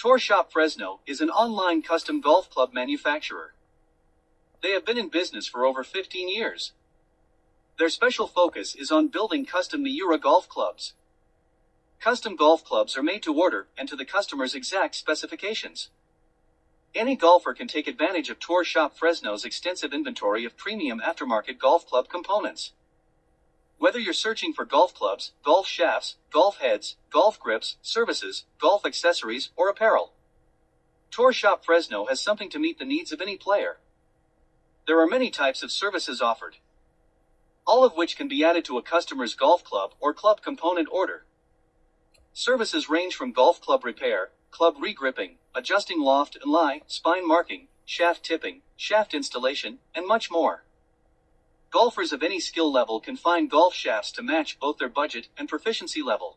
Tour Shop Fresno is an online custom golf club manufacturer. They have been in business for over 15 years. Their special focus is on building custom Miura golf clubs. Custom golf clubs are made to order and to the customer's exact specifications. Any golfer can take advantage of Tour Shop Fresno's extensive inventory of premium aftermarket golf club components. Whether you're searching for golf clubs, golf shafts, golf heads, golf grips, services, golf accessories, or apparel, Tour Shop Fresno has something to meet the needs of any player. There are many types of services offered, all of which can be added to a customer's golf club or club component order. Services range from golf club repair, club regripping, adjusting loft and lie, spine marking, shaft tipping, shaft installation, and much more. Golfers of any skill level can find golf shafts to match both their budget and proficiency level.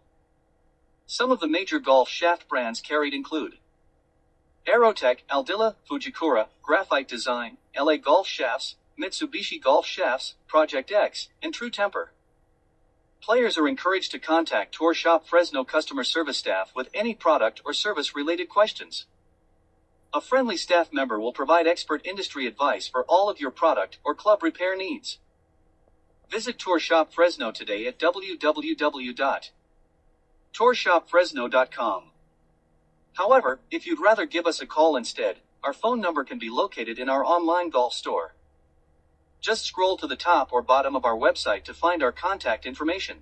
Some of the major golf shaft brands carried include Aerotech, Aldila, Fujikura, Graphite Design, LA Golf Shafts, Mitsubishi Golf Shafts, Project X, and True Temper. Players are encouraged to contact Tour Shop Fresno customer service staff with any product or service related questions. A friendly staff member will provide expert industry advice for all of your product or club repair needs. Visit Tour Shop Fresno today at www.tourshopfresno.com. However, if you'd rather give us a call instead, our phone number can be located in our online golf store. Just scroll to the top or bottom of our website to find our contact information.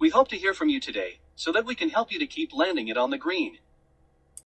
We hope to hear from you today, so that we can help you to keep landing it on the green.